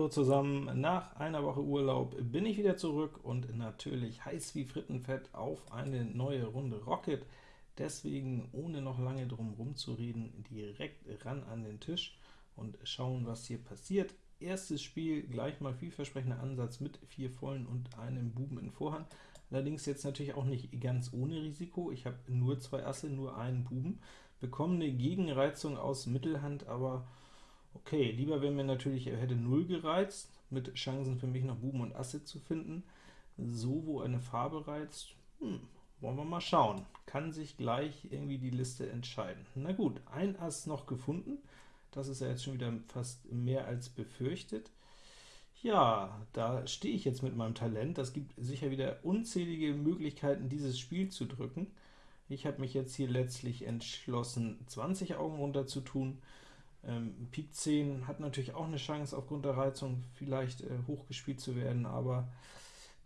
Hallo zusammen, nach einer Woche Urlaub bin ich wieder zurück und natürlich heiß wie Frittenfett auf eine neue Runde Rocket. Deswegen, ohne noch lange drum rumzureden, direkt ran an den Tisch und schauen, was hier passiert. Erstes Spiel, gleich mal vielversprechender Ansatz mit vier Vollen und einem Buben in Vorhand. Allerdings jetzt natürlich auch nicht ganz ohne Risiko. Ich habe nur zwei Asse, nur einen Buben, bekomme eine Gegenreizung aus Mittelhand, aber Okay, lieber wäre mir natürlich, er hätte 0 gereizt, mit Chancen für mich noch Buben und Asse zu finden. So, wo eine Farbe reizt, hm, wollen wir mal schauen. Kann sich gleich irgendwie die Liste entscheiden. Na gut, ein Ass noch gefunden. Das ist ja jetzt schon wieder fast mehr als befürchtet. Ja, da stehe ich jetzt mit meinem Talent. Das gibt sicher wieder unzählige Möglichkeiten, dieses Spiel zu drücken. Ich habe mich jetzt hier letztlich entschlossen, 20 Augen runter zu tun. Ähm, Pik 10 hat natürlich auch eine Chance, aufgrund der Reizung vielleicht äh, hochgespielt zu werden, aber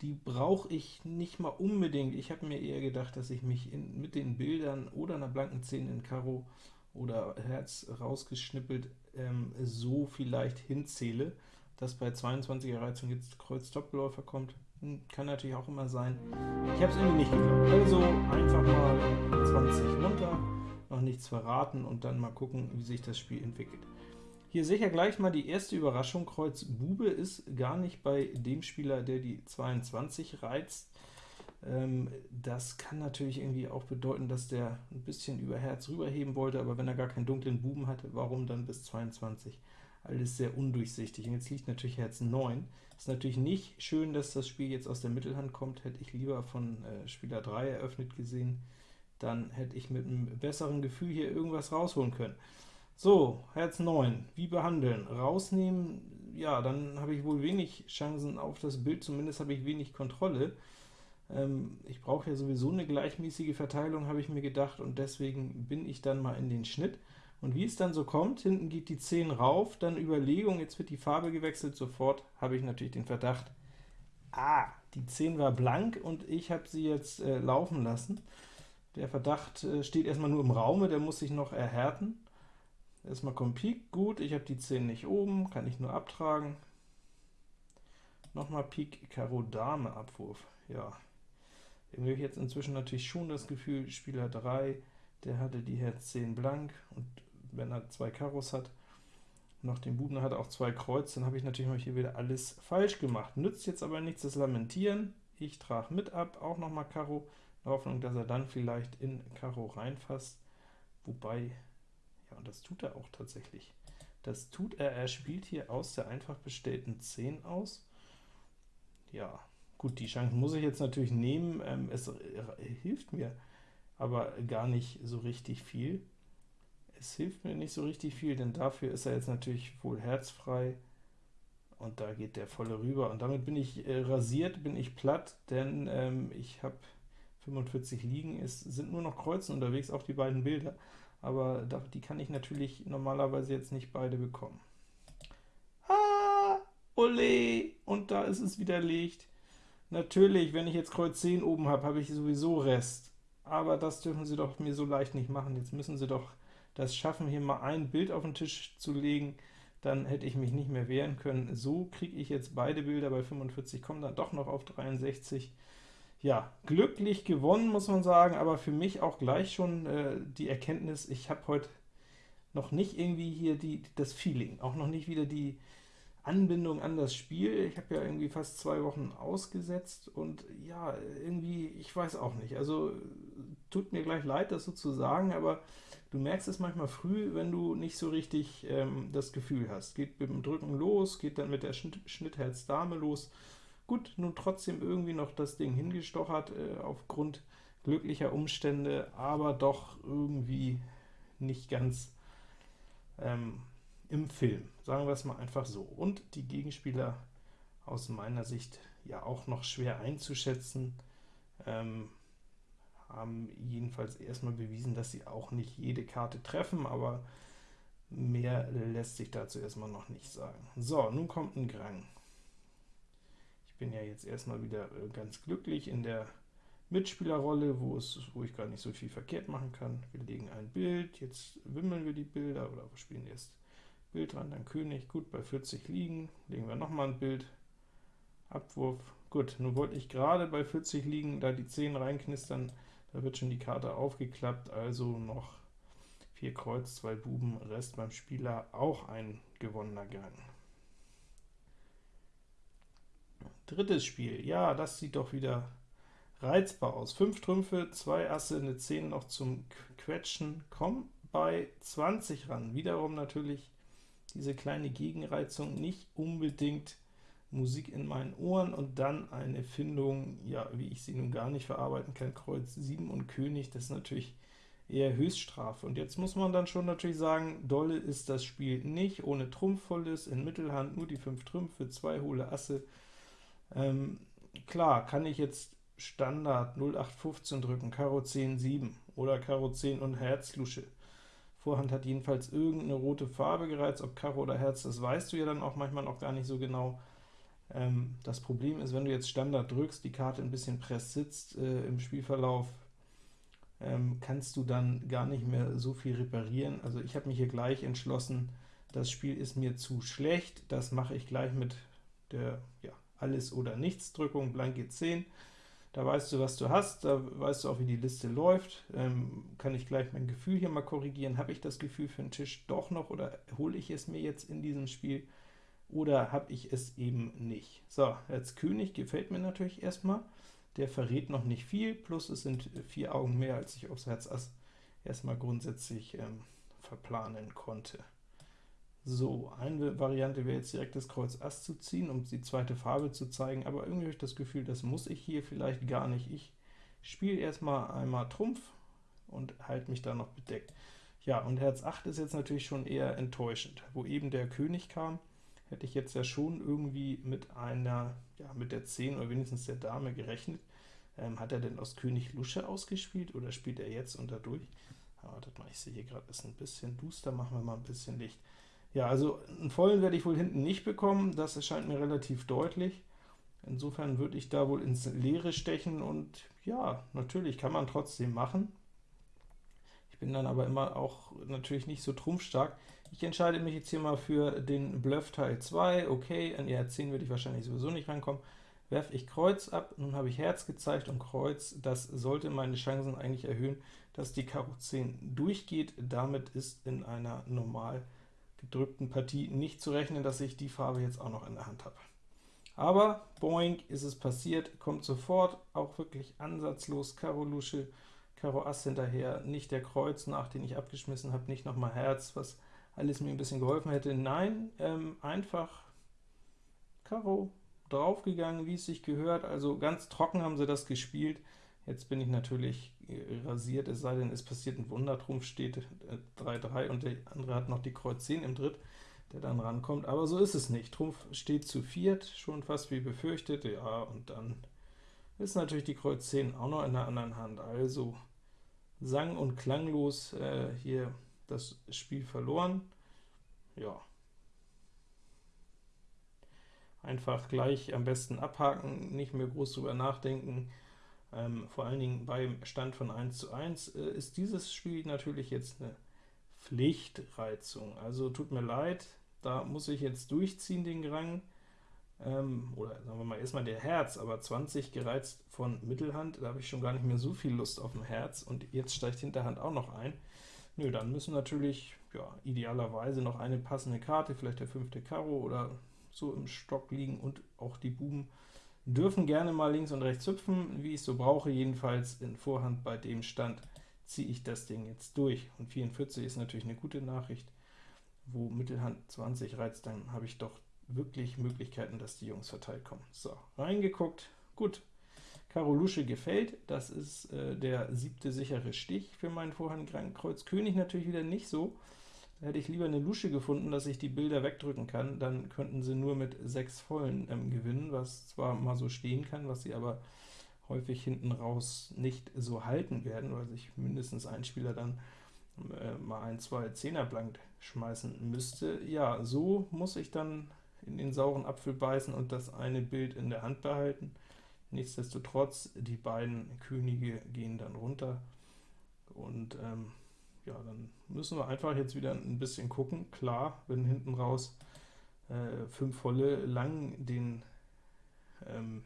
die brauche ich nicht mal unbedingt. Ich habe mir eher gedacht, dass ich mich in, mit den Bildern oder einer blanken 10 in Karo oder Herz rausgeschnippelt ähm, so vielleicht hinzähle, dass bei 22er Reizung jetzt Kreuz Doppelläufer kommt. Hm, kann natürlich auch immer sein. Ich habe es irgendwie nicht geglaubt. Also einfach mal 20 runter noch nichts verraten und dann mal gucken, wie sich das Spiel entwickelt. Hier sicher gleich mal die erste Überraschung, Kreuz Bube ist gar nicht bei dem Spieler, der die 22 reizt. Ähm, das kann natürlich irgendwie auch bedeuten, dass der ein bisschen über Herz rüberheben wollte, aber wenn er gar keinen dunklen Buben hatte, warum dann bis 22? Alles sehr undurchsichtig. Und jetzt liegt natürlich Herz 9. Ist natürlich nicht schön, dass das Spiel jetzt aus der Mittelhand kommt, hätte ich lieber von äh, Spieler 3 eröffnet gesehen dann hätte ich mit einem besseren Gefühl hier irgendwas rausholen können. So, Herz 9, wie behandeln? Rausnehmen, ja, dann habe ich wohl wenig Chancen auf das Bild, zumindest habe ich wenig Kontrolle. Ähm, ich brauche ja sowieso eine gleichmäßige Verteilung, habe ich mir gedacht, und deswegen bin ich dann mal in den Schnitt. Und wie es dann so kommt, hinten geht die 10 rauf, dann Überlegung, jetzt wird die Farbe gewechselt, sofort habe ich natürlich den Verdacht, ah, die 10 war blank und ich habe sie jetzt äh, laufen lassen. Der Verdacht äh, steht erstmal nur im Raume, der muss sich noch erhärten. Erstmal kommt Pik, gut, ich habe die 10 nicht oben, kann ich nur abtragen. Nochmal Pik, Karo, Dame, Abwurf, ja. Irgendwie habe ich jetzt inzwischen natürlich schon das Gefühl, Spieler 3, der hatte die Herz 10 blank, und wenn er zwei Karos hat, noch den Buben hat er auch zwei Kreuz, dann habe ich natürlich mal hier wieder alles falsch gemacht. Nützt jetzt aber nichts das Lamentieren, ich trage mit ab, auch nochmal Karo, Hoffnung, dass er dann vielleicht in Karo reinfasst, wobei, ja, und das tut er auch tatsächlich. Das tut er, er spielt hier aus der einfach bestellten 10 aus. Ja, gut, die Chance muss ich jetzt natürlich nehmen, ähm, es hilft mir aber gar nicht so richtig viel. Es hilft mir nicht so richtig viel, denn dafür ist er jetzt natürlich wohl herzfrei, und da geht der volle rüber, und damit bin ich äh, rasiert, bin ich platt, denn ähm, ich habe 45 liegen, es sind nur noch Kreuzen unterwegs, auch die beiden Bilder, aber die kann ich natürlich normalerweise jetzt nicht beide bekommen. Ah, ole, und da ist es widerlegt. Natürlich, wenn ich jetzt Kreuz 10 oben habe, habe ich sowieso Rest, aber das dürfen Sie doch mir so leicht nicht machen. Jetzt müssen Sie doch das schaffen, hier mal ein Bild auf den Tisch zu legen, dann hätte ich mich nicht mehr wehren können. So kriege ich jetzt beide Bilder bei 45, komme dann doch noch auf 63, ja, glücklich gewonnen, muss man sagen, aber für mich auch gleich schon äh, die Erkenntnis, ich habe heute noch nicht irgendwie hier die, das Feeling, auch noch nicht wieder die Anbindung an das Spiel. Ich habe ja irgendwie fast zwei Wochen ausgesetzt und ja, irgendwie, ich weiß auch nicht. Also tut mir gleich leid, das so zu sagen, aber du merkst es manchmal früh, wenn du nicht so richtig ähm, das Gefühl hast. Geht mit dem Drücken los, geht dann mit der Schnitt Schnittherz-Dame los, Gut, nun trotzdem irgendwie noch das Ding hingestochert, äh, aufgrund glücklicher Umstände, aber doch irgendwie nicht ganz ähm, im Film, sagen wir es mal einfach so. Und die Gegenspieler aus meiner Sicht ja auch noch schwer einzuschätzen, ähm, haben jedenfalls erstmal bewiesen, dass sie auch nicht jede Karte treffen, aber mehr lässt sich dazu erstmal noch nicht sagen. So, nun kommt ein Grang. Ich bin ja jetzt erstmal wieder äh, ganz glücklich in der Mitspielerrolle, wo, es, wo ich gar nicht so viel verkehrt machen kann. Wir legen ein Bild, jetzt wimmeln wir die Bilder, oder wir spielen erst Bild dran, dann König, gut, bei 40 liegen, legen wir nochmal ein Bild, Abwurf, gut, nun wollte ich gerade bei 40 liegen, da die 10 reinknistern, da wird schon die Karte aufgeklappt, also noch 4 Kreuz, 2 Buben, Rest beim Spieler, auch ein gewonnener Gang. Drittes Spiel, ja, das sieht doch wieder reizbar aus. 5 Trümpfe, 2 Asse, eine 10 noch zum Quetschen, komm bei 20 ran. Wiederum natürlich diese kleine Gegenreizung, nicht unbedingt Musik in meinen Ohren und dann eine Findung, ja, wie ich sie nun gar nicht verarbeiten kann, Kreuz 7 und König, das ist natürlich eher Höchststrafe. Und jetzt muss man dann schon natürlich sagen, dolle ist das Spiel nicht, ohne Trumpfvolles, in Mittelhand nur die 5 Trümpfe, 2 hohle Asse. Ähm, klar, kann ich jetzt Standard 0815 drücken, Karo 10, 7 oder Karo 10 und Herz Lusche. Vorhand hat jedenfalls irgendeine rote Farbe gereizt, ob Karo oder Herz, das weißt du ja dann auch manchmal noch gar nicht so genau. Ähm, das Problem ist, wenn du jetzt Standard drückst, die Karte ein bisschen press sitzt äh, im Spielverlauf, ähm, kannst du dann gar nicht mehr so viel reparieren. Also ich habe mich hier gleich entschlossen, das Spiel ist mir zu schlecht, das mache ich gleich mit der ja, Alles- oder Nichts-Drückung, blanke 10. Da weißt du, was du hast, da weißt du auch, wie die Liste läuft. Ähm, kann ich gleich mein Gefühl hier mal korrigieren. Habe ich das Gefühl für den Tisch doch noch, oder hole ich es mir jetzt in diesem Spiel, oder habe ich es eben nicht? So, jetzt König gefällt mir natürlich erstmal. Der verrät noch nicht viel, plus es sind vier Augen mehr, als ich aufs Herz Ass erstmal grundsätzlich ähm, verplanen konnte. So, eine Variante wäre jetzt direkt das Kreuz Ass zu ziehen, um die zweite Farbe zu zeigen, aber irgendwie habe ich das Gefühl, das muss ich hier vielleicht gar nicht. Ich spiele erstmal einmal Trumpf und halte mich da noch bedeckt. Ja, und Herz 8 ist jetzt natürlich schon eher enttäuschend. Wo eben der König kam, hätte ich jetzt ja schon irgendwie mit einer, ja, mit der 10 oder wenigstens der Dame gerechnet. Ähm, hat er denn aus König Lusche ausgespielt, oder spielt er jetzt unter durch? Ja, wartet mal, ich sehe hier gerade, ist ein bisschen duster, machen wir mal ein bisschen Licht. Ja, also einen vollen werde ich wohl hinten nicht bekommen, das erscheint mir relativ deutlich. Insofern würde ich da wohl ins Leere stechen und ja, natürlich kann man trotzdem machen. Ich bin dann aber immer auch natürlich nicht so trumpfstark. Ich entscheide mich jetzt hier mal für den Bluff Teil 2. Okay, an die 10 würde ich wahrscheinlich sowieso nicht rankommen. Werfe ich Kreuz ab, nun habe ich Herz gezeigt und Kreuz. Das sollte meine Chancen eigentlich erhöhen, dass die Karo 10 durchgeht. Damit ist in einer normal gedrückten Partie nicht zu rechnen, dass ich die Farbe jetzt auch noch in der Hand habe. Aber boing, ist es passiert, kommt sofort, auch wirklich ansatzlos, Karo Lusche, Karo Ass hinterher, nicht der Kreuz nach, den ich abgeschmissen habe, nicht nochmal Herz, was alles mir ein bisschen geholfen hätte. Nein, ähm, einfach Karo draufgegangen, wie es sich gehört, also ganz trocken haben sie das gespielt. Jetzt bin ich natürlich rasiert, es sei denn, es passiert ein Wunder, Trumpf steht 3-3 äh, und der andere hat noch die Kreuz 10 im Dritt, der dann rankommt, aber so ist es nicht. Trumpf steht zu viert, schon fast wie befürchtet, ja, und dann ist natürlich die Kreuz 10 auch noch in der anderen Hand, also sang- und klanglos äh, hier das Spiel verloren. Ja. Einfach gleich am besten abhaken, nicht mehr groß drüber nachdenken, ähm, vor allen Dingen beim Stand von 1 zu 1 äh, ist dieses Spiel natürlich jetzt eine Pflichtreizung. Also tut mir leid, da muss ich jetzt durchziehen den Rang, ähm, oder sagen wir mal erstmal der Herz, aber 20 gereizt von Mittelhand, da habe ich schon gar nicht mehr so viel Lust auf dem Herz, und jetzt steigt Hinterhand auch noch ein. Nö, dann müssen natürlich ja, idealerweise noch eine passende Karte, vielleicht der fünfte Karo oder so im Stock liegen und auch die Buben dürfen gerne mal links und rechts hüpfen, wie ich so brauche, jedenfalls in Vorhand bei dem Stand ziehe ich das Ding jetzt durch. Und 44 ist natürlich eine gute Nachricht, wo Mittelhand 20 reizt, dann habe ich doch wirklich Möglichkeiten, dass die Jungs verteilt kommen. So, reingeguckt, gut. Karo Lusche gefällt, das ist äh, der siebte sichere Stich für meinen Vorhand Kreuz König natürlich wieder nicht so, hätte ich lieber eine Lusche gefunden, dass ich die Bilder wegdrücken kann, dann könnten sie nur mit sechs Vollen ähm, gewinnen, was zwar mal so stehen kann, was sie aber häufig hinten raus nicht so halten werden, weil sich mindestens ein Spieler dann äh, mal ein, zwei Zehner blank schmeißen müsste. Ja, so muss ich dann in den sauren Apfel beißen und das eine Bild in der Hand behalten. Nichtsdestotrotz, die beiden Könige gehen dann runter, und ähm, ja, dann müssen wir einfach jetzt wieder ein bisschen gucken. Klar, wenn hinten raus äh, volle lang den ähm,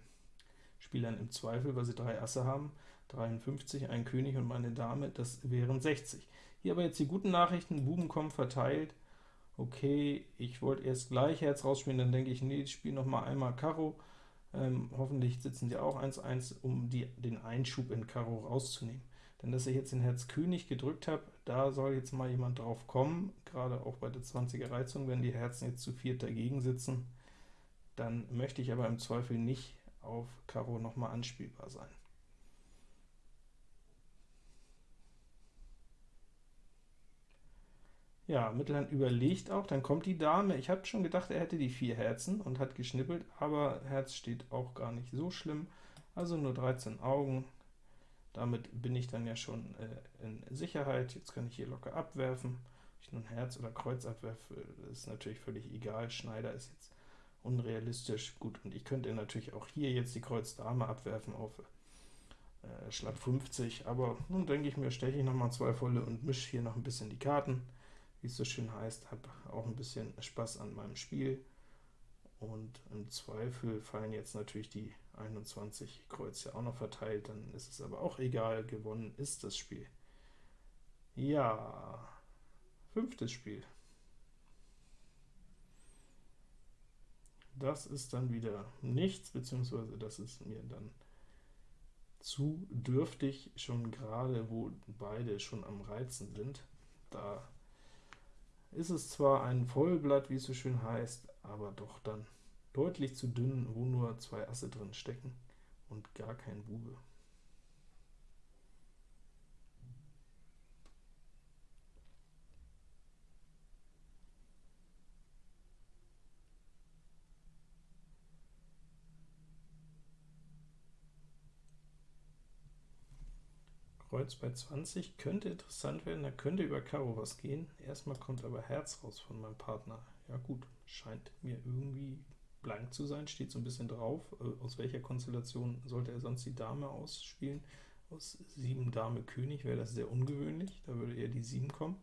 Spielern im Zweifel, weil sie drei Asse haben, 53, ein König und meine Dame, das wären 60. Hier aber jetzt die guten Nachrichten, Buben kommen verteilt, okay, ich wollte erst gleich Herz rausspielen, dann denke ich, nee, ich spiele noch mal einmal Karo, ähm, hoffentlich sitzen die auch 1-1, um die, den Einschub in Karo rauszunehmen. Denn dass ich jetzt den Herz König gedrückt habe, da soll jetzt mal jemand drauf kommen, gerade auch bei der 20er Reizung, wenn die Herzen jetzt zu viert dagegen sitzen, dann möchte ich aber im Zweifel nicht auf Karo nochmal anspielbar sein. Ja, Mittelhand überlegt auch, dann kommt die Dame. Ich habe schon gedacht, er hätte die vier Herzen und hat geschnippelt, aber Herz steht auch gar nicht so schlimm, also nur 13 Augen. Damit bin ich dann ja schon äh, in Sicherheit. Jetzt kann ich hier locker abwerfen. Ob ich nun Herz oder Kreuz abwerfe, ist natürlich völlig egal. Schneider ist jetzt unrealistisch. Gut, und ich könnte natürlich auch hier jetzt die Kreuz Dame abwerfen auf äh, Schlag 50, aber nun denke ich mir, steche ich nochmal zwei volle und mische hier noch ein bisschen die Karten wie es so schön heißt, habe auch ein bisschen Spaß an meinem Spiel. Und im Zweifel fallen jetzt natürlich die 21 Kreuze auch noch verteilt, dann ist es aber auch egal, gewonnen ist das Spiel. Ja, fünftes Spiel. Das ist dann wieder nichts, beziehungsweise das ist mir dann zu dürftig, schon gerade wo beide schon am Reizen sind. Da ist es zwar ein Vollblatt, wie es so schön heißt, aber doch dann deutlich zu dünn, wo nur zwei Asse drin stecken und gar kein Bube. Kreuz bei 20 könnte interessant werden, da könnte über Karo was gehen. Erstmal kommt aber Herz raus von meinem Partner. Ja gut, scheint mir irgendwie blank zu sein, steht so ein bisschen drauf. Äh, aus welcher Konstellation sollte er sonst die Dame ausspielen? Aus 7 Dame König wäre das sehr ungewöhnlich, da würde eher die 7 kommen.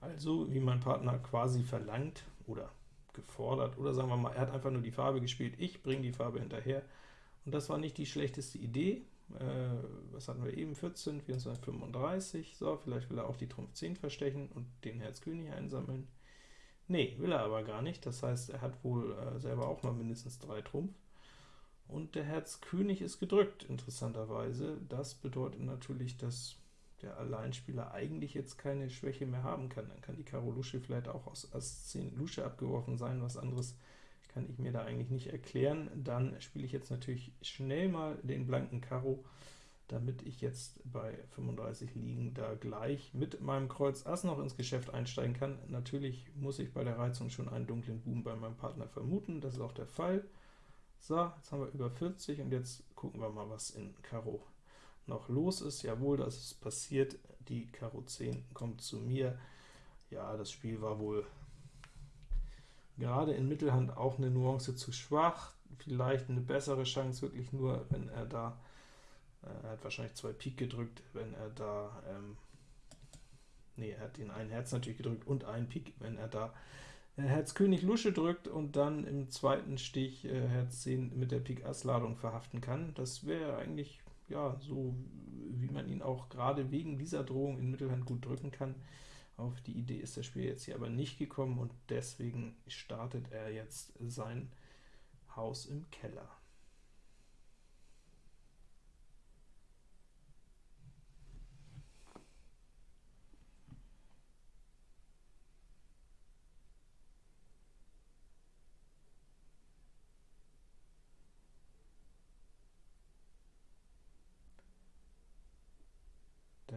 Also, wie mein Partner quasi verlangt oder gefordert, oder sagen wir mal, er hat einfach nur die Farbe gespielt, ich bringe die Farbe hinterher, und das war nicht die schlechteste Idee, äh, was hatten wir eben, 14, 24, 35, so, vielleicht will er auch die Trumpf 10 verstechen und den Herz König einsammeln. Nee, will er aber gar nicht, das heißt, er hat wohl äh, selber auch mal mindestens drei Trumpf. Und der Herz König ist gedrückt, interessanterweise. Das bedeutet natürlich, dass der Alleinspieler eigentlich jetzt keine Schwäche mehr haben kann. Dann kann die Karo Lusche vielleicht auch aus Ass 10 Lusche abgeworfen sein, was anderes kann ich mir da eigentlich nicht erklären. Dann spiele ich jetzt natürlich schnell mal den blanken Karo, damit ich jetzt bei 35 liegen da gleich mit meinem Kreuz Ass noch ins Geschäft einsteigen kann. Natürlich muss ich bei der Reizung schon einen dunklen Buben bei meinem Partner vermuten, das ist auch der Fall. So, jetzt haben wir über 40 und jetzt gucken wir mal, was in Karo noch los ist. Jawohl, das ist passiert, die Karo 10 kommt zu mir. Ja, das Spiel war wohl gerade in Mittelhand auch eine Nuance zu schwach, vielleicht eine bessere Chance wirklich nur, wenn er da, er hat wahrscheinlich zwei Pik gedrückt, wenn er da, ähm, nee, er hat den einen Herz natürlich gedrückt und einen Pik, wenn er da äh, Herz König Lusche drückt und dann im zweiten Stich äh, Herz 10 mit der Pik Ass Ladung verhaften kann. Das wäre eigentlich ja so, wie man ihn auch gerade wegen dieser Drohung in Mittelhand gut drücken kann. Auf die Idee ist das Spiel jetzt hier aber nicht gekommen, und deswegen startet er jetzt sein Haus im Keller.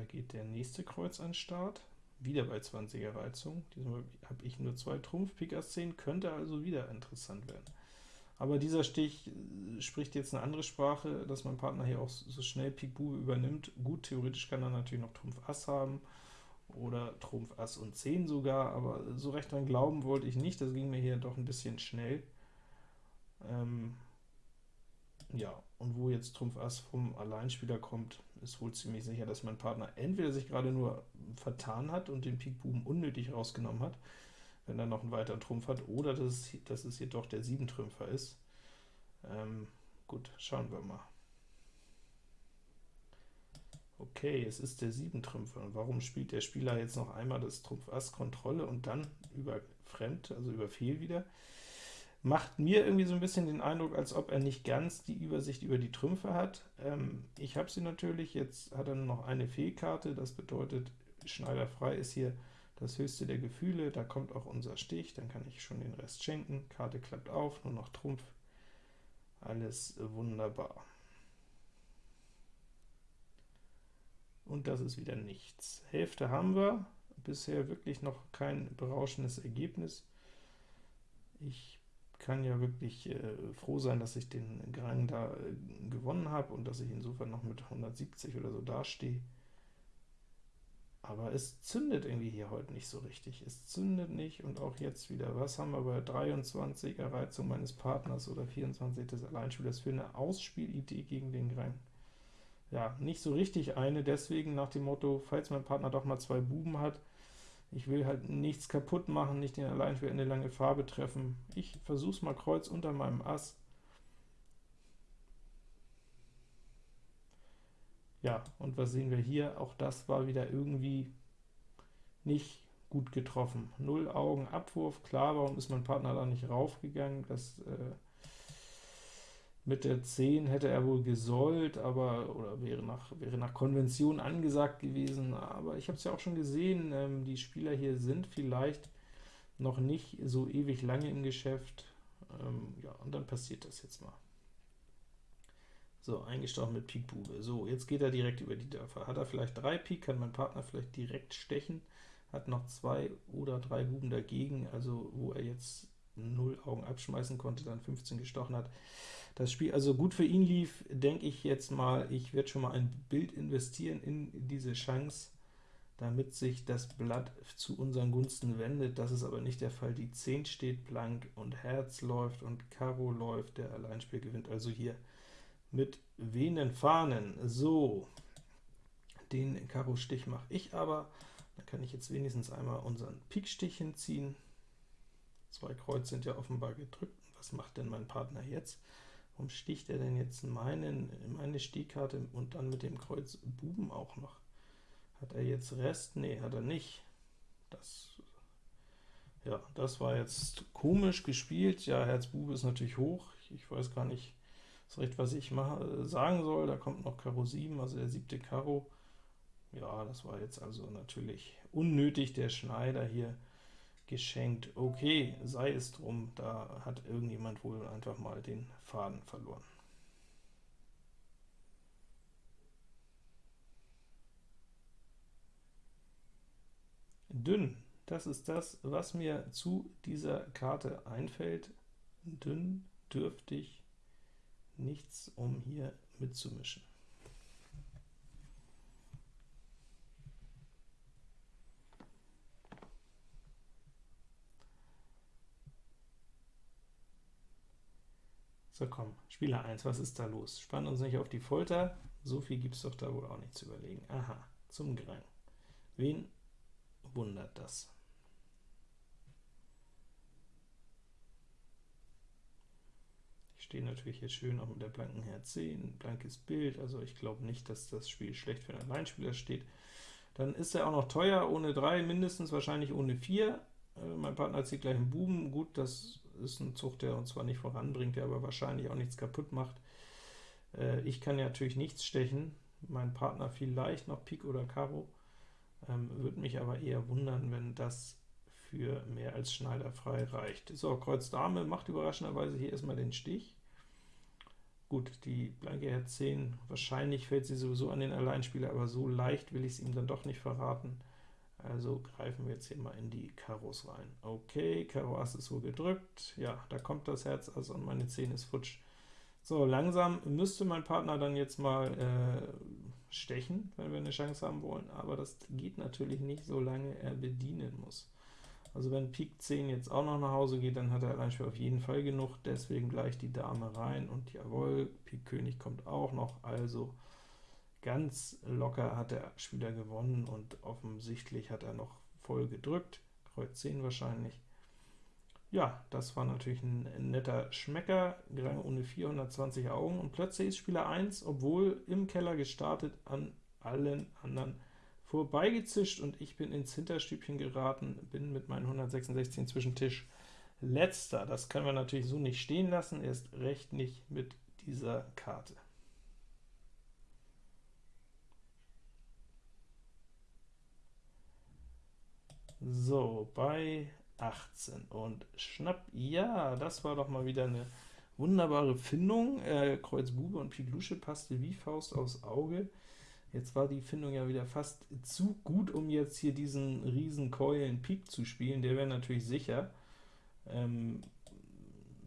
Geht der nächste Kreuz an Start wieder bei 20er Reizung. Diesmal habe ich nur zwei Trumpf, Pik Ass 10, könnte also wieder interessant werden. Aber dieser Stich äh, spricht jetzt eine andere Sprache, dass mein Partner hier auch so schnell Pik Bube übernimmt. Gut, theoretisch kann er natürlich noch Trumpf Ass haben, oder Trumpf Ass und 10 sogar, aber so recht dran glauben wollte ich nicht, das ging mir hier doch ein bisschen schnell. Ähm Ja, und wo jetzt Trumpf Ass vom Alleinspieler kommt, ist wohl ziemlich sicher, dass mein Partner entweder sich gerade nur vertan hat und den Pik Buben unnötig rausgenommen hat, wenn er noch einen weiteren Trumpf hat, oder dass es, dass es jedoch der Siebentrümpfer ist. Ähm, gut, schauen wir mal. Okay, es ist der Siebentrümpfer. Und warum spielt der Spieler jetzt noch einmal das Trumpf Ass Kontrolle und dann über Fremd, also über Fehl wieder? Macht mir irgendwie so ein bisschen den Eindruck, als ob er nicht ganz die Übersicht über die Trümpfe hat. Ähm, ich habe sie natürlich, jetzt hat er nur noch eine Fehlkarte, das bedeutet, Schneider frei ist hier das höchste der Gefühle, da kommt auch unser Stich, dann kann ich schon den Rest schenken, Karte klappt auf, nur noch Trumpf, alles wunderbar. und das ist wieder nichts. Hälfte haben wir, bisher wirklich noch kein berauschendes Ergebnis. Ich kann ja wirklich äh, froh sein, dass ich den Grang da äh, gewonnen habe und dass ich insofern noch mit 170 oder so dastehe. Aber es zündet irgendwie hier heute nicht so richtig. Es zündet nicht, und auch jetzt wieder. Was haben wir bei 23 Reizung meines Partners oder 24 des Alleinspielers für eine Ausspielidee gegen den Grang? ja, nicht so richtig eine, deswegen nach dem Motto, falls mein Partner doch mal zwei Buben hat, ich will halt nichts kaputt machen, nicht den Alleinspieler in eine lange Farbe treffen. Ich versuch's mal Kreuz unter meinem Ass. Ja, und was sehen wir hier? Auch das war wieder irgendwie nicht gut getroffen. Null Augen Abwurf, klar, warum ist mein Partner da nicht raufgegangen? Das äh, mit der 10 hätte er wohl gesollt, aber oder wäre nach, wäre nach Konvention angesagt gewesen, aber ich habe es ja auch schon gesehen, ähm, die Spieler hier sind vielleicht noch nicht so ewig lange im Geschäft, ähm, ja, und dann passiert das jetzt mal. So, eingestochen mit Pik Bube. So, jetzt geht er direkt über die Dörfer. Hat er vielleicht drei Pik, kann mein Partner vielleicht direkt stechen, hat noch zwei oder drei Buben dagegen, also wo er jetzt 0 Augen abschmeißen konnte, dann 15 gestochen hat. Das Spiel also gut für ihn lief, denke ich jetzt mal, ich werde schon mal ein Bild investieren in diese Chance, damit sich das Blatt zu unseren Gunsten wendet. Das ist aber nicht der Fall. Die 10 steht blank und Herz läuft und Karo läuft, der Alleinspiel gewinnt also hier mit wehenden Fahnen. So, den Karo-Stich mache ich aber, dann kann ich jetzt wenigstens einmal unseren Pik-Stich hinziehen. Zwei Kreuz sind ja offenbar gedrückt. Was macht denn mein Partner jetzt? Warum sticht er denn jetzt meinen, meine Stichkarte und dann mit dem Kreuz Buben auch noch? Hat er jetzt Rest? Nee, hat er nicht. Das, ja, das war jetzt komisch gespielt. Ja, Herz Bube ist natürlich hoch. Ich weiß gar nicht so recht, was ich mache, sagen soll. Da kommt noch Karo 7, also der siebte Karo. Ja, das war jetzt also natürlich unnötig, der Schneider hier geschenkt. Okay, sei es drum, da hat irgendjemand wohl einfach mal den Faden verloren. Dünn, das ist das, was mir zu dieser Karte einfällt. Dünn, dürftig, nichts, um hier mitzumischen. So komm, Spieler 1, was ist da los? Spann uns nicht auf die Folter, so viel gibt es doch da wohl auch nicht zu überlegen. Aha, zum Grang. Wen wundert das? Ich stehe natürlich jetzt schön auch mit der blanken Herz 10, blankes Bild, also ich glaube nicht, dass das Spiel schlecht für einen Alleinspieler steht. Dann ist er auch noch teuer, ohne 3 mindestens, wahrscheinlich ohne 4. Äh, mein Partner zieht gleich einen Buben, gut, das ist ein Zug, der uns zwar nicht voranbringt, der aber wahrscheinlich auch nichts kaputt macht. Äh, ich kann ja natürlich nichts stechen, mein Partner vielleicht noch Pik oder Karo, ähm, würde mich aber eher wundern, wenn das für mehr als Schneider frei reicht. So, Kreuz Dame macht überraschenderweise hier erstmal den Stich. Gut, die blanke Herz 10, wahrscheinlich fällt sie sowieso an den Alleinspieler, aber so leicht will ich es ihm dann doch nicht verraten. Also greifen wir jetzt hier mal in die Karos rein. Okay, Karo Ass ist wohl gedrückt. Ja, da kommt das Herz also und meine 10 ist futsch. So, langsam müsste mein Partner dann jetzt mal äh, stechen, wenn wir eine Chance haben wollen, aber das geht natürlich nicht, solange er bedienen muss. Also wenn Pik 10 jetzt auch noch nach Hause geht, dann hat er allein schon auf jeden Fall genug, deswegen gleich die Dame rein, und jawohl, Pik König kommt auch noch, also ganz locker hat der Spieler gewonnen, und offensichtlich hat er noch voll gedrückt, Kreuz 10 wahrscheinlich. Ja, das war natürlich ein netter Schmecker, Grang ohne 420 Augen, und plötzlich ist Spieler 1, obwohl im Keller gestartet, an allen anderen vorbeigezischt und ich bin ins Hinterstübchen geraten, bin mit meinen 166 inzwischen Tisch letzter. Das können wir natürlich so nicht stehen lassen, erst recht nicht mit dieser Karte. So, bei 18 und Schnapp, ja, das war doch mal wieder eine wunderbare Findung. Äh, Kreuz Bube und Pik Lusche passte wie Faust aufs Auge. Jetzt war die Findung ja wieder fast zu gut, um jetzt hier diesen riesen Keulen Pik zu spielen. Der wäre natürlich sicher. Ähm,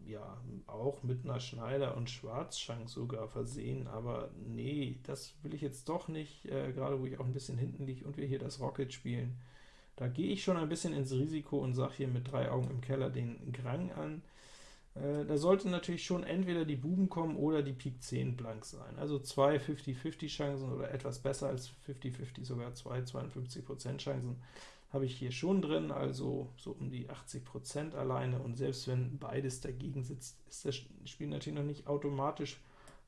ja, auch mit einer Schneider- und Schwarzschank sogar versehen, aber nee, das will ich jetzt doch nicht, äh, gerade wo ich auch ein bisschen hinten liege und wir hier das Rocket spielen. Da gehe ich schon ein bisschen ins Risiko und sage hier mit drei Augen im Keller den Grang an. Äh, da sollte natürlich schon entweder die Buben kommen oder die Pik 10 blank sein. Also zwei 50-50 Chancen oder etwas besser als 50-50, sogar zwei 52% Chancen habe ich hier schon drin, also so um die 80% alleine, und selbst wenn beides dagegen sitzt, ist das Spiel natürlich noch nicht automatisch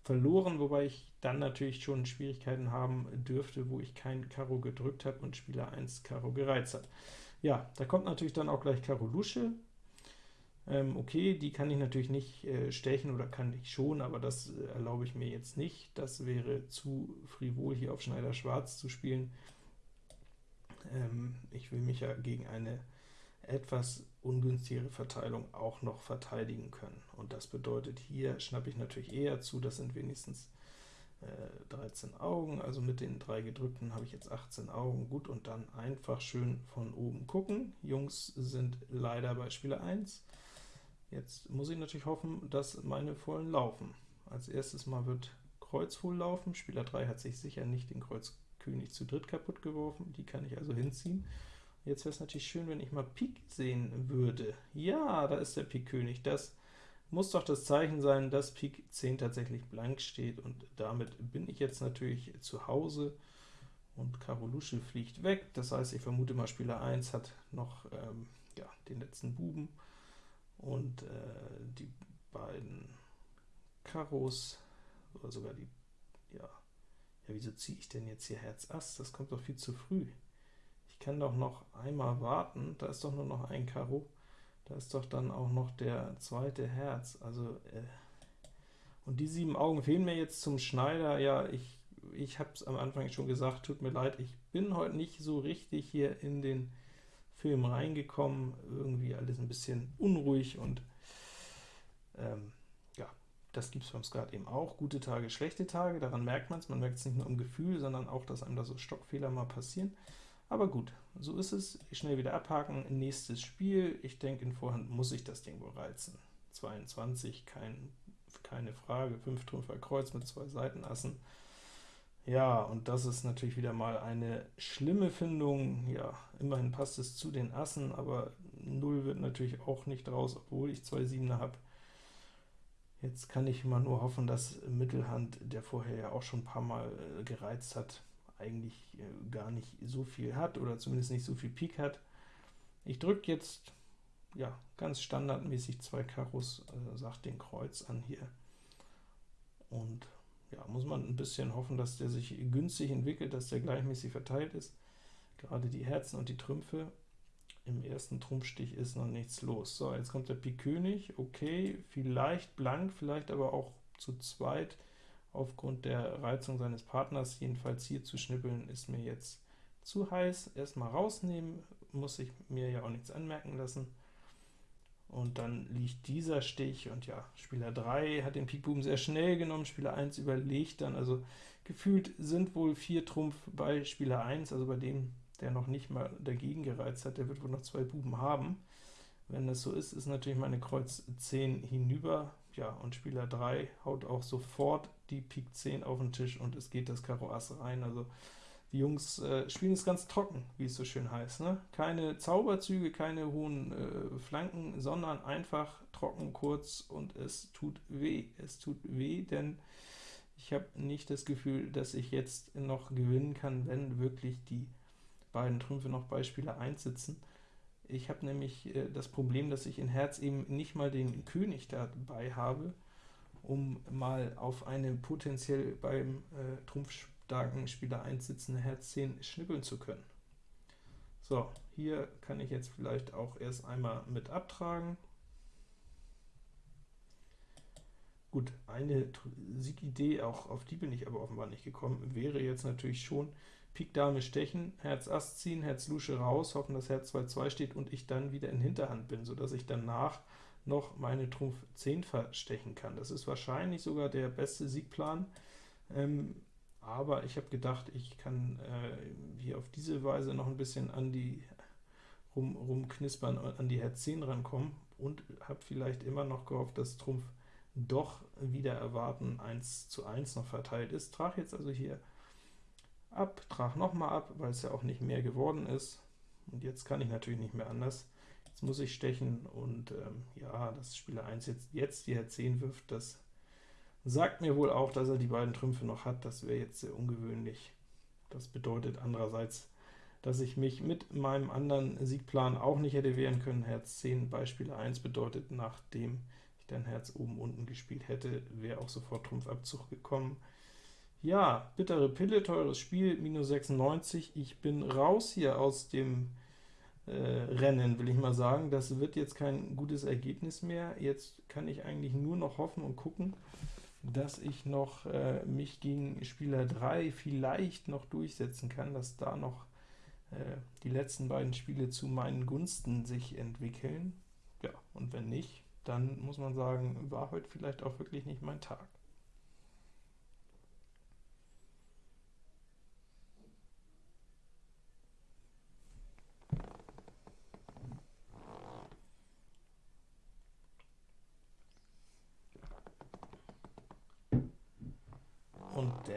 verloren, wobei ich dann natürlich schon Schwierigkeiten haben dürfte, wo ich kein Karo gedrückt habe und Spieler 1 Karo gereizt hat. Ja, da kommt natürlich dann auch gleich Karo Lusche, ähm, okay, die kann ich natürlich nicht äh, stechen, oder kann ich schon, aber das äh, erlaube ich mir jetzt nicht. Das wäre zu frivol, hier auf Schneider Schwarz zu spielen. Ähm, ich will mich ja gegen eine etwas ungünstigere Verteilung auch noch verteidigen können. Und das bedeutet, hier schnappe ich natürlich eher zu, das sind wenigstens äh, 13 Augen, also mit den drei gedrückten habe ich jetzt 18 Augen. Gut, und dann einfach schön von oben gucken. Jungs sind leider bei Spieler 1, Jetzt muss ich natürlich hoffen, dass meine vollen laufen. Als erstes mal wird Kreuz voll laufen. Spieler 3 hat sich sicher nicht den Kreuz König zu dritt kaputt geworfen, die kann ich also hinziehen. Jetzt wäre es natürlich schön, wenn ich mal Pik sehen würde. Ja, da ist der Pik König. Das muss doch das Zeichen sein, dass Pik 10 tatsächlich blank steht, und damit bin ich jetzt natürlich zu Hause, und Karo Lusche fliegt weg. Das heißt, ich vermute mal, Spieler 1 hat noch ähm, ja, den letzten Buben, und äh, die beiden Karos, oder sogar die, ja, ja, wieso ziehe ich denn jetzt hier Herz Ass? Das kommt doch viel zu früh. Ich kann doch noch einmal warten, da ist doch nur noch ein Karo, da ist doch dann auch noch der zweite Herz, also, äh, und die sieben Augen fehlen mir jetzt zum Schneider, ja, ich, ich habe es am Anfang schon gesagt, tut mir leid, ich bin heute nicht so richtig hier in den Film reingekommen, irgendwie alles ein bisschen unruhig und ähm, ja, das gibt es beim Skat eben auch, gute Tage, schlechte Tage, daran merkt man es, man merkt es nicht nur im Gefühl, sondern auch, dass einem da so Stockfehler mal passieren. Aber gut, so ist es, schnell wieder abhaken, nächstes Spiel, ich denke in Vorhand muss ich das Ding wohl reizen. 22, kein, keine Frage, 5 Trümpfer Kreuz mit zwei Seitenassen, ja, und das ist natürlich wieder mal eine schlimme Findung. Ja, immerhin passt es zu den Assen, aber 0 wird natürlich auch nicht raus, obwohl ich zwei Siebener habe. Jetzt kann ich mal nur hoffen, dass Mittelhand, der vorher ja auch schon ein paar Mal äh, gereizt hat, eigentlich äh, gar nicht so viel hat, oder zumindest nicht so viel Pik hat. Ich drücke jetzt ja ganz standardmäßig zwei Karos, äh, sagt den Kreuz an hier, und ja, muss man ein bisschen hoffen, dass der sich günstig entwickelt, dass der gleichmäßig verteilt ist. Gerade die Herzen und die Trümpfe. Im ersten Trumpfstich ist noch nichts los. So, jetzt kommt der Pik König, okay, vielleicht blank, vielleicht aber auch zu zweit aufgrund der Reizung seines Partners. Jedenfalls hier zu schnippeln ist mir jetzt zu heiß. Erstmal rausnehmen, muss ich mir ja auch nichts anmerken lassen und dann liegt dieser Stich, und ja, Spieler 3 hat den Pikbuben sehr schnell genommen, Spieler 1 überlegt dann, also gefühlt sind wohl 4 Trumpf bei Spieler 1, also bei dem, der noch nicht mal dagegen gereizt hat, der wird wohl noch zwei Buben haben. Wenn das so ist, ist natürlich meine Kreuz 10 hinüber, ja, und Spieler 3 haut auch sofort die Pik 10 auf den Tisch, und es geht das Karo Ass rein, also Die Jungs äh, spielen es ganz trocken, wie es so schön heißt. Ne? Keine Zauberzüge, keine hohen äh, Flanken, sondern einfach trocken, kurz und es tut weh. Es tut weh, denn ich habe nicht das Gefühl, dass ich jetzt noch gewinnen kann, wenn wirklich die beiden Trümpfe noch bei Spieler 1 sitzen. Ich habe nämlich äh, das Problem, dass ich in Herz eben nicht mal den König dabei habe, um mal auf eine potenziell beim äh, trumpfstarken Spieler 1 sitzende Herz 10 schnippeln zu können. So, hier kann ich jetzt vielleicht auch erst einmal mit abtragen. Gut, eine Siegidee, auch auf die bin ich aber offenbar nicht gekommen, wäre jetzt natürlich schon Pik Dame stechen, Herz Ass ziehen, Herz Lusche raus, hoffen, dass Herz 2-2 steht und ich dann wieder in Hinterhand bin, sodass ich danach noch meine Trumpf 10 verstechen kann. Das ist wahrscheinlich sogar der beste Siegplan, ähm, aber ich habe gedacht, ich kann äh, hier auf diese Weise noch ein bisschen an die rum, rumknispern, an die Herz 10 rankommen und habe vielleicht immer noch gehofft, dass Trumpf doch wieder erwarten 1 zu 1 noch verteilt ist. Trage jetzt also hier ab, trage nochmal ab, weil es ja auch nicht mehr geworden ist. Und jetzt kann ich natürlich nicht mehr anders. Jetzt muss ich stechen und ähm, ja, dass Spieler 1 jetzt, jetzt die Herz 10 wirft, das sagt mir wohl auch, dass er die beiden Trümpfe noch hat. Das wäre jetzt sehr ungewöhnlich. Das bedeutet andererseits, dass ich mich mit meinem anderen Siegplan auch nicht hätte wehren können. Herz 10 bei Spieler 1 bedeutet, nachdem ich dann Herz oben unten gespielt hätte, wäre auch sofort Trumpfabzug gekommen. Ja, bittere Pille, teures Spiel, minus 96. Ich bin raus hier aus dem Rennen, will ich mal sagen. Das wird jetzt kein gutes Ergebnis mehr. Jetzt kann ich eigentlich nur noch hoffen und gucken, dass ich noch äh, mich gegen Spieler 3 vielleicht noch durchsetzen kann, dass da noch äh, die letzten beiden Spiele zu meinen Gunsten sich entwickeln. Ja, und wenn nicht, dann muss man sagen, war heute vielleicht auch wirklich nicht mein Tag.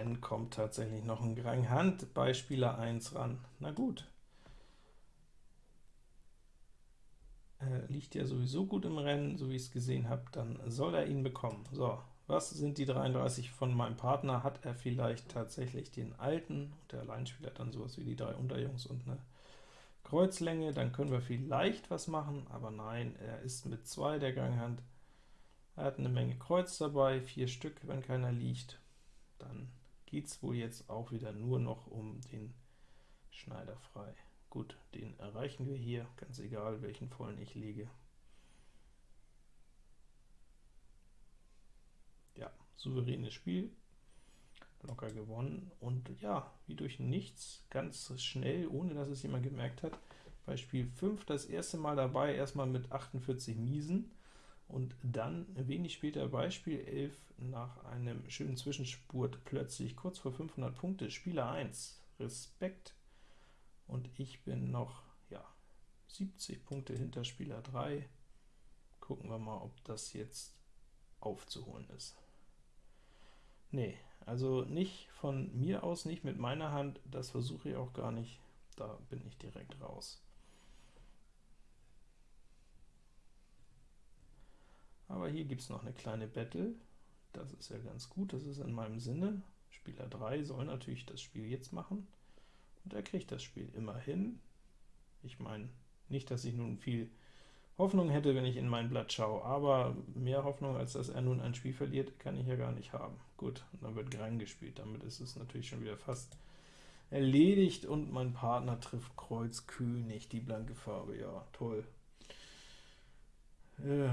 dann kommt tatsächlich noch ein Grang Hand bei Spieler 1 ran. Na gut. Äh, liegt ja sowieso gut im Rennen, so wie ich es gesehen habe, dann soll er ihn bekommen. So, was sind die 33 von meinem Partner? Hat er vielleicht tatsächlich den alten, und der Alleinspieler hat dann sowas wie die drei Unterjungs und eine Kreuzlänge, dann können wir vielleicht was machen, aber nein, er ist mit 2 der Ganghand. Er hat eine Menge Kreuz dabei, vier Stück, wenn keiner liegt, dann geht es wohl jetzt auch wieder nur noch um den Schneider frei. Gut, den erreichen wir hier, ganz egal, welchen vollen ich lege. Ja, souveränes Spiel, locker gewonnen, und ja, wie durch nichts, ganz schnell, ohne dass es jemand gemerkt hat, bei Spiel 5 das erste Mal dabei, erstmal mit 48 Miesen, und dann wenig später Beispiel 11 nach einem schönen Zwischenspurt plötzlich kurz vor 500 Punkte, Spieler 1, Respekt, und ich bin noch ja 70 Punkte hinter Spieler 3. Gucken wir mal, ob das jetzt aufzuholen ist. Nee, also nicht von mir aus, nicht mit meiner Hand, das versuche ich auch gar nicht, da bin ich direkt raus. Aber hier gibt es noch eine kleine Battle, das ist ja ganz gut, das ist in meinem Sinne. Spieler 3 soll natürlich das Spiel jetzt machen, und er kriegt das Spiel immerhin. Ich meine, nicht, dass ich nun viel Hoffnung hätte, wenn ich in mein Blatt schaue, aber mehr Hoffnung, als dass er nun ein Spiel verliert, kann ich ja gar nicht haben. Gut, dann wird Grang gespielt, damit ist es natürlich schon wieder fast erledigt, und mein Partner trifft Kreuz König, die blanke Farbe, ja, toll. Äh,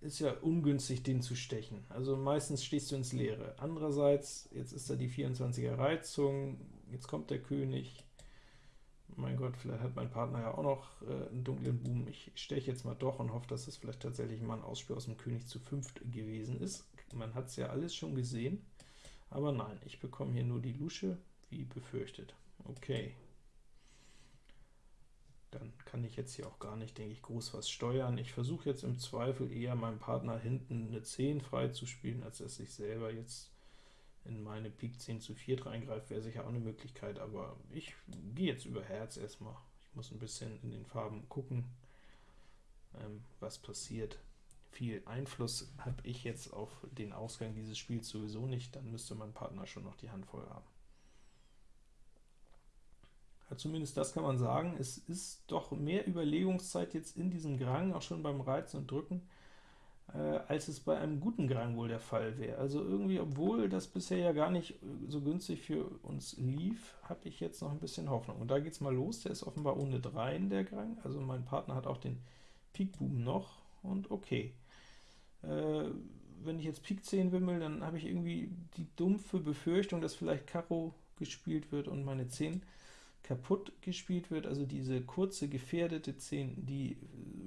ist ja ungünstig, den zu stechen. Also meistens stehst du ins Leere. Andererseits, jetzt ist da die 24er Reizung, jetzt kommt der König. Mein Gott, vielleicht hat mein Partner ja auch noch äh, einen dunklen Buben. Ich steche jetzt mal doch und hoffe, dass es das vielleicht tatsächlich mal ein Ausspiel aus dem König zu fünft gewesen ist. Man hat es ja alles schon gesehen, aber nein, ich bekomme hier nur die Lusche, wie befürchtet. Okay, dann kann ich jetzt hier auch gar nicht, denke ich, groß was steuern. Ich versuche jetzt im Zweifel eher meinem Partner hinten eine 10 frei zu spielen, als dass ich selber jetzt in meine Pik 10 zu 4 reingreift, wäre sicher auch eine Möglichkeit, aber ich gehe jetzt über Herz erstmal. Ich muss ein bisschen in den Farben gucken, ähm, was passiert. Viel Einfluss habe ich jetzt auf den Ausgang dieses Spiels sowieso nicht, dann müsste mein Partner schon noch die Hand voll haben. Zumindest das kann man sagen, es ist doch mehr Überlegungszeit jetzt in diesem Grang, auch schon beim Reizen und Drücken, äh, als es bei einem guten Grang wohl der Fall wäre. Also irgendwie, obwohl das bisher ja gar nicht so günstig für uns lief, habe ich jetzt noch ein bisschen Hoffnung. Und da geht es mal los, der ist offenbar ohne 3 in der Grang, also mein Partner hat auch den Pik-Buben noch, und okay. Äh, wenn ich jetzt Pik 10 wimmel, dann habe ich irgendwie die dumpfe Befürchtung, dass vielleicht Karo gespielt wird und meine 10 kaputt gespielt wird, also diese kurze, gefährdete 10, die, äh,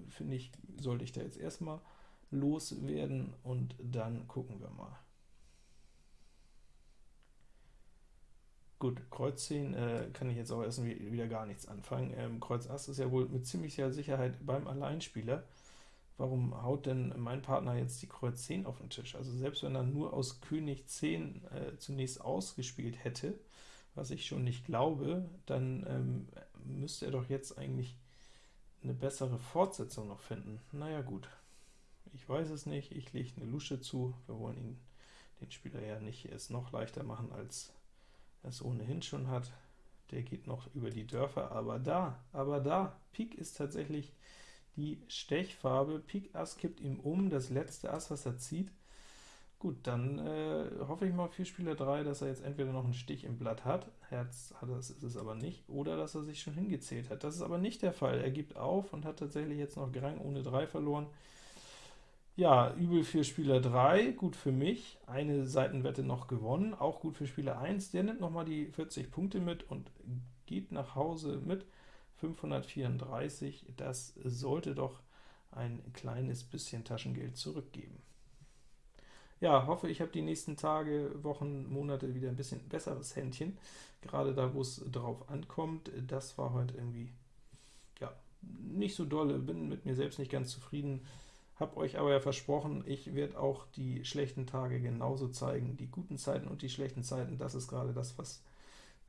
finde ich, sollte ich da jetzt erstmal loswerden, und dann gucken wir mal. Gut, Kreuz 10 äh, kann ich jetzt auch erst wieder gar nichts anfangen. Ähm, Kreuz Ass ist ja wohl mit ziemlicher Sicherheit beim Alleinspieler. Warum haut denn mein Partner jetzt die Kreuz 10 auf den Tisch? Also selbst wenn er nur aus König 10 äh, zunächst ausgespielt hätte, was ich schon nicht glaube, dann ähm, müsste er doch jetzt eigentlich eine bessere Fortsetzung noch finden. Naja gut, ich weiß es nicht, ich lege eine Lusche zu, wir wollen ihn, den Spieler ja nicht es noch leichter machen, als er es ohnehin schon hat. Der geht noch über die Dörfer, aber da, aber da, Pik ist tatsächlich die Stechfarbe, Pik Ass kippt ihm um, das letzte Ass, was er zieht, Gut, dann äh, hoffe ich mal für Spieler 3, dass er jetzt entweder noch einen Stich im Blatt hat, Herz hat das ist es aber nicht, oder dass er sich schon hingezählt hat. Das ist aber nicht der Fall. Er gibt auf und hat tatsächlich jetzt noch Grang ohne 3 verloren. Ja, übel für Spieler 3, gut für mich, eine Seitenwette noch gewonnen, auch gut für Spieler 1, der nimmt nochmal die 40 Punkte mit und geht nach Hause mit 534, das sollte doch ein kleines bisschen Taschengeld zurückgeben ja, hoffe, ich habe die nächsten Tage, Wochen, Monate wieder ein bisschen besseres Händchen, gerade da, wo es drauf ankommt. Das war heute irgendwie, ja, nicht so dolle, bin mit mir selbst nicht ganz zufrieden, habe euch aber ja versprochen, ich werde auch die schlechten Tage genauso zeigen, die guten Zeiten und die schlechten Zeiten, das ist gerade das, was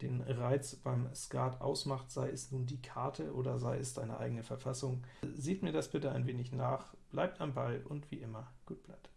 den Reiz beim Skat ausmacht, sei es nun die Karte oder sei es deine eigene Verfassung. Seht mir das bitte ein wenig nach, bleibt am Ball und wie immer, gut bleibt.